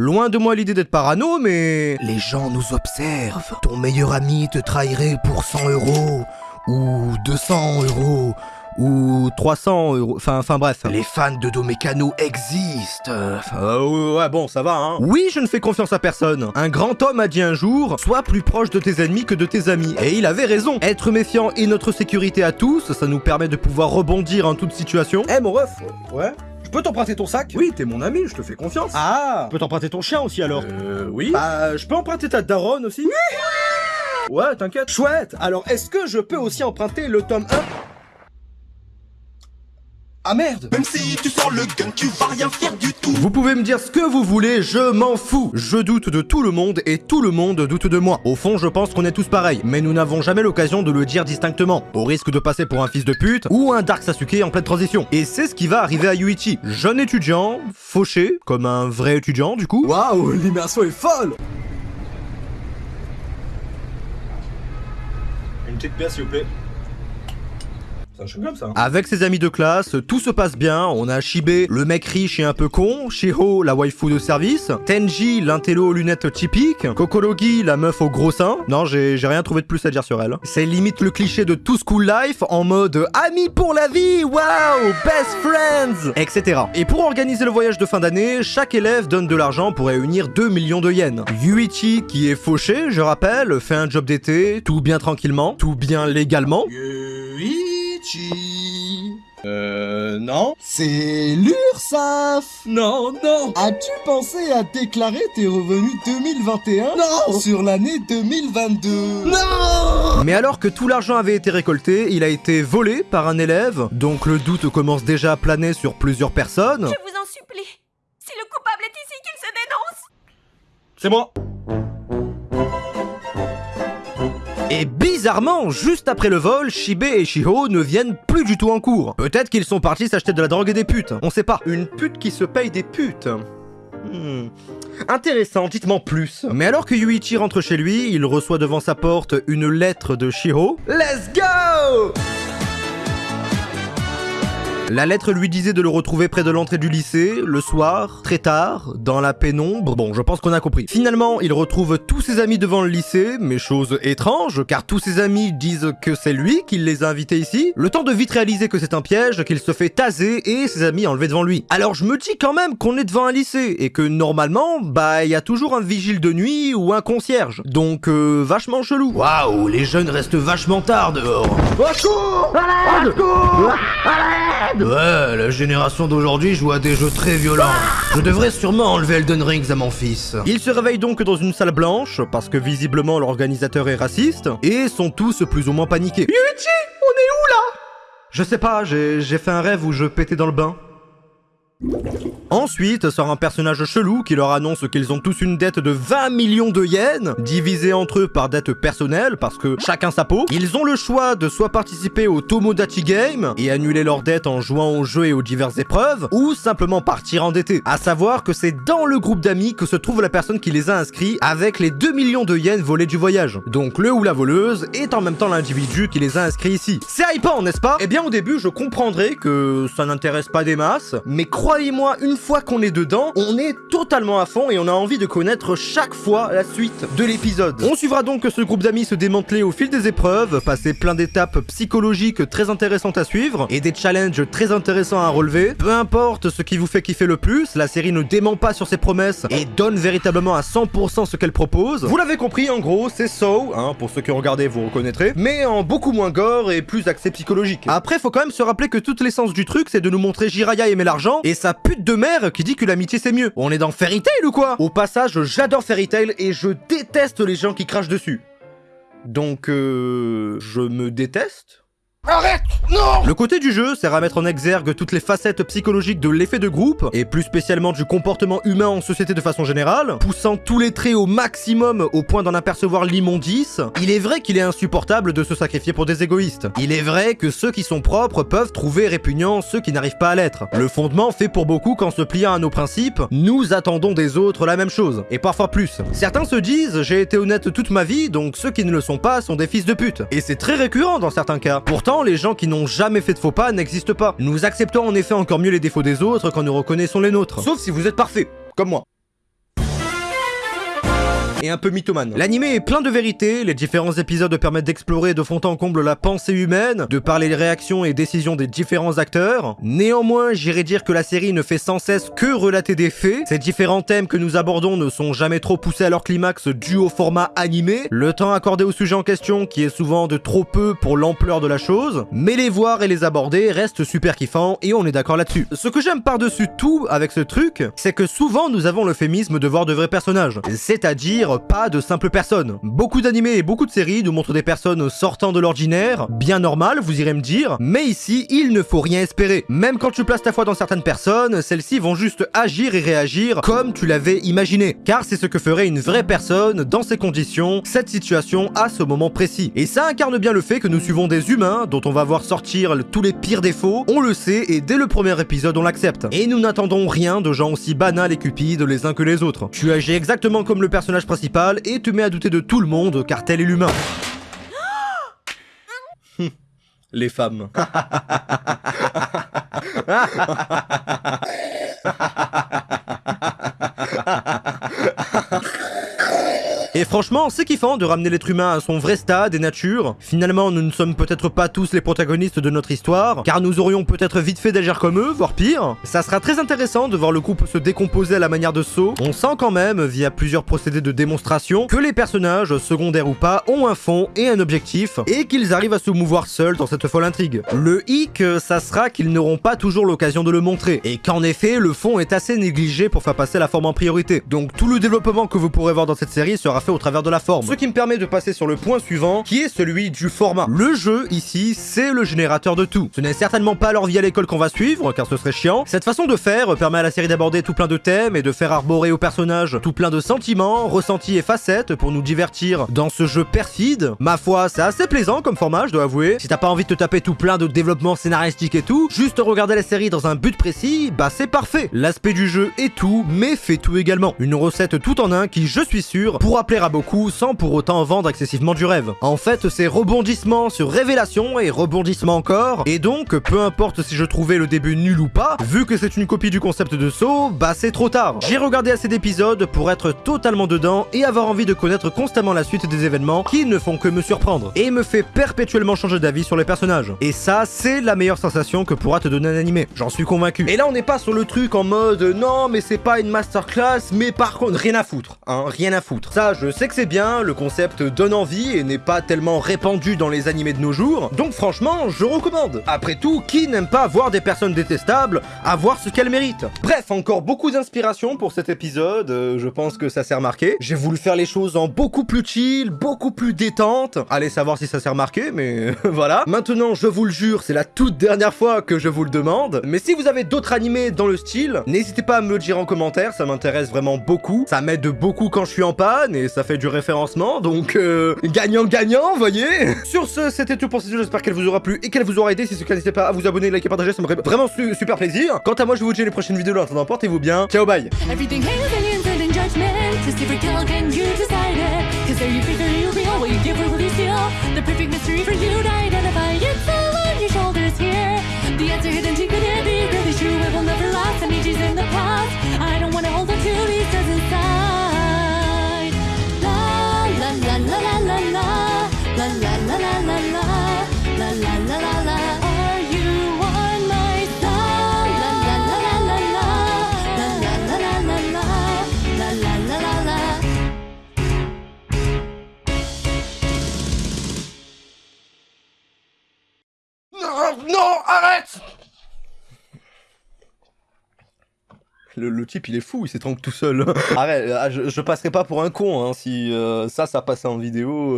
Loin de moi l'idée d'être parano, mais... Les gens nous observent. Ton meilleur ami te trahirait pour 100 euros. Ou 200 euros. Ou 300 euros, enfin, enfin bref. Les fans de Domécano existent. Euh, ouais, bon, ça va, hein. Oui, je ne fais confiance à personne. Un grand homme a dit un jour, sois plus proche de tes ennemis que de tes amis. Et il avait raison. Être méfiant est notre sécurité à tous, ça nous permet de pouvoir rebondir en toute situation. Eh mon ref Ouais Je peux t'emprunter ton sac? Oui, t'es mon ami, je te fais confiance. Ah. Je peux t'emprunter ton chien aussi alors. Euh, oui. Bah, je peux emprunter ta daronne aussi. Ouais, t'inquiète. Chouette. Alors, est-ce que je peux aussi emprunter le tome 1 Ah merde Même si tu sors le gun, tu vas rien faire du tout. Vous pouvez me dire ce que vous voulez, je m'en fous. Je doute de tout le monde et tout le monde doute de moi. Au fond, je pense qu'on est tous pareils, mais nous n'avons jamais l'occasion de le dire distinctement, au risque de passer pour un fils de pute ou un Dark Sasuke en pleine transition. Et c'est ce qui va arriver à Yuichi, jeune étudiant, fauché, comme un vrai étudiant du coup. Waouh, l'immersion est folle Une petite pièce s'il vous plaît. C'est un chewing-gum ça hein. Avec ses amis de classe, tout se passe bien. On a Shibe, le mec riche et un peu con, Shiro, la waifu de service, Tenji, l'intello aux lunettes typiques, Kokorogi, la meuf au gros sein. Non, j'ai j'ai rien trouvé de plus à dire sur elle. C'est limite le cliché de tout school life en mode amis pour la vie, waouh, best friends, etc. Et pour organiser le voyage de fin d'année, chaque élève donne de l'argent pour réunir 2 millions de yens. Yuichi, qui est fauché, je rappelle, fait un job d'été, tout bien tranquillement, tout bien légalement. Euh, non. C'est l'URSAF Non, non. As-tu pensé à déclarer tes revenus 2021 Non Sur l'année 2022 Non Mais alors que tout l'argent avait été récolté, il a été volé par un élève, donc le doute commence déjà à planer sur plusieurs personnes. Je vous en supplie. Si le coupable est ici, qu'il se dénonce. C'est moi Et bizarrement, juste après le vol, Shibe et Shiho ne viennent plus du tout en cours. Peut-être qu'ils sont partis s'acheter de la drogue et des putes, on sait pas. Une pute qui se paye des putes. Hmm. Intéressant, dites-moi plus. Mais alors que Yuichi rentre chez lui, il reçoit devant sa porte une lettre de Shiho. Let's go La lettre lui disait de le retrouver près de l'entrée du lycée, le soir, très tard, dans la pénombre. Bon, je pense qu'on a compris. Finalement, il retrouve tous ses amis devant le lycée, mais chose étrange, car tous ses amis disent que c'est lui qui les a invités ici. Le temps de vite réaliser que c'est un piège, qu'il se fait taser et ses amis enlevés devant lui. Alors je me dis quand même qu'on est devant un lycée, et que normalement, bah, il y a toujours un vigile de nuit ou un concierge. Donc, euh, vachement chelou. Waouh, les jeunes restent vachement tard dehors. Ouais, la génération d'aujourd'hui joue à des jeux très violents. Je devrais sûrement enlever Elden Rings à mon fils. Ils se réveillent donc dans une salle blanche, parce que visiblement l'organisateur est raciste, et sont tous plus ou moins paniqués. Yuichi, on est où là? Je sais pas, j'ai j'ai fait un rêve où je pétais dans le bain. Ensuite sort un personnage chelou qui leur annonce qu'ils ont tous une dette de 20 millions de yens, divisée entre eux par dette personnelle, parce que chacun sa peau. Ils ont le choix de soit participer au Tomodachi Game et annuler leur dette en jouant aux jeux et aux diverses épreuves, ou simplement partir endetté. À savoir que c'est dans le groupe d'amis que se trouve la personne qui les a inscrits avec les 2 millions de yens volés du voyage. Donc le ou la voleuse est en même temps l'individu qui les a inscrits ici. C'est hypant, n'est-ce pas? Eh bien au début je comprendrais que ça n'intéresse pas des masses, mais croyez-moi, une fois qu'on est dedans, on est totalement à fond et on a envie de connaître chaque fois la suite de l'épisode. On suivra donc ce groupe d'amis se démanteler au fil des épreuves, passer plein d'étapes psychologiques très intéressantes à suivre et des challenges très intéressants à relever. Peu importe ce qui vous fait kiffer le plus, la série ne dément pas sur ses promesses et donne véritablement à 100% ce qu'elle propose. Vous l'avez compris, en gros, c'est So, hein, pour ceux qui ont regardé vous reconnaîtrez, mais en beaucoup moins gore et plus axé psychologique. Après, faut quand même se rappeler que toute l'essence du truc, c'est de nous montrer Jiraya aimer l'argent et sa pute de mère qui dit que l'amitié c'est mieux. On est dans Fairy Tail ou quoi? Au passage, j'adore Fairy Tail et je déteste les gens qui crachent dessus. Donc, euh... Je me déteste Arrête Le côté du jeu sert à mettre en exergue toutes les facettes psychologiques de l'effet de groupe, et plus spécialement du comportement humain en société de façon générale, poussant tous les traits au maximum au point d'en apercevoir l'immondice. Il est vrai qu'il est insupportable de se sacrifier pour des égoïstes. Il est vrai que ceux qui sont propres peuvent trouver répugnant ceux qui n'arrivent pas à l'être. Le fondement fait pour beaucoup qu'en se pliant à nos principes, nous attendons des autres la même chose, et parfois plus. Certains se disent j'ai été honnête toute ma vie, donc ceux qui ne le sont pas sont des fils de pute. Et c'est très récurrent dans certains cas. Les gens qui n'ont jamais fait de faux pas n'existent pas. Nous acceptons en effet encore mieux les défauts des autres quand nous reconnaissons les nôtres. Sauf si vous êtes parfait, comme moi. Et un peu mythomane. L'anime est plein de vérités, les différents épisodes permettent d'explorer de fond en comble la pensée humaine, de parler des réactions et décisions des différents acteurs. Néanmoins, j'irais dire que la série ne fait sans cesse que relater des faits. Ces différents thèmes que nous abordons ne sont jamais trop poussés à leur climax dû au format animé, le temps accordé au sujet en question qui est souvent de trop peu pour l'ampleur de la chose, mais les voir et les aborder reste super kiffant et on est d'accord là-dessus. Ce que j'aime par-dessus tout avec ce truc, c'est que souvent nous avons l'euphémisme de voir de vrais personnages, c'est-à-dire pas de simples personnes. Beaucoup d'animés et beaucoup de séries nous montrent des personnes sortant de l'ordinaire, bien normales, vous irez me dire, mais ici, il ne faut rien espérer. Même quand tu places ta foi dans certaines personnes, celles-ci vont juste agir et réagir comme tu l'avais imaginé, car c'est ce que ferait une vraie personne dans ces conditions, cette situation à ce moment précis. Et ça incarne bien le fait que nous suivons des humains dont on va voir sortir tous les pires défauts, on le sait et dès le premier épisode on l'accepte. Et nous n'attendons rien de gens aussi banals et cupides les uns que les autres. Tu agis exactement comme le personnage principal et te mets à douter de tout le monde car tel est l'humain. les femmes. Et franchement, c'est kiffant de ramener l'être humain à son vrai stade et nature. Finalement, nous ne sommes peut-être pas tous les protagonistes de notre histoire, car nous aurions peut-être vite fait d'agir comme eux, voire pire. Ça sera très intéressant de voir le couple se décomposer à la manière de Saw. On sent quand même, via plusieurs procédés de démonstration, que les personnages, secondaires ou pas, ont un fond et un objectif, et qu'ils arrivent à se mouvoir seuls dans cette folle intrigue. Le hic, ça sera qu'ils n'auront pas toujours l'occasion de le montrer, et qu'en effet, le fond est assez négligé pour faire passer la forme en priorité. Donc tout le développement que vous pourrez voir dans cette série sera fait au travers de la forme. Ce qui me permet de passer sur le point suivant, qui est celui du format. Le jeu, ici, c'est le générateur de tout. Ce n'est certainement pas leur vie à l'école qu'on va suivre, car ce serait chiant. Cette façon de faire permet à la série d'aborder tout plein de thèmes et de faire arborer aux personnages tout plein de sentiments, ressentis et facettes pour nous divertir dans ce jeu perfide. Ma foi, c'est assez plaisant comme format, je dois avouer. Si t'as pas envie de te taper tout plein de développement scénaristique et tout, juste regarder la série dans un but précis, bah c'est parfait. L'aspect du jeu est tout, mais fait tout également. Une recette tout en un qui, je suis sûr, pourra à beaucoup sans pour autant vendre excessivement du rêve. En fait, c'est rebondissement sur révélation et rebondissement encore, et donc, peu importe si je trouvais le début nul ou pas, vu que c'est une copie du concept de Saw, bah c'est trop tard. J'ai regardé assez d'épisodes pour être totalement dedans et avoir envie de connaître constamment la suite des événements qui ne font que me surprendre, et me fait perpétuellement changer d'avis sur les personnages. Et ça, c'est la meilleure sensation que pourra te donner un animé, j'en suis convaincu. Et là, on n'est pas sur le truc en mode, non, mais c'est pas une masterclass, mais par contre, rien à foutre, hein, rien à foutre. Ça, je sais que c'est bien, le concept donne envie et n'est pas tellement répandu dans les animés de nos jours, donc franchement, je recommande. Après tout, qui n'aime pas voir des personnes détestables avoir ce qu'elles méritent? Bref, encore beaucoup d'inspiration pour cet épisode, euh, je pense que ça s'est remarqué. J'ai voulu faire les choses en beaucoup plus chill, beaucoup plus détente. Allez savoir si ça s'est remarqué, mais voilà. Maintenant, je vous le jure, c'est la toute dernière fois que je vous le demande. Mais si vous avez d'autres animés dans le style, n'hésitez pas à me le dire en commentaire, ça m'intéresse vraiment beaucoup. Ça m'aide beaucoup quand je suis en panne ça fait du référencement, donc euh, gagnant-gagnant, voyez. Sur ce, c'était tout pour cette vidéo, j'espère qu'elle vous aura plu et qu'elle vous aura aidé. Si c'est le cas, n'hésitez pas à vous abonner, liker, partager, ça me ferait vraiment su- super plaisir. Quant à moi, je vous dis les prochaines vidéos, en attendant, portez-vous bien. Ciao, bye arrête le, le type il est fou, il s'étrangle tout seul. Arrête, ah, je, je passerai pas pour un con hein, si euh, ça, ça passait en vidéo.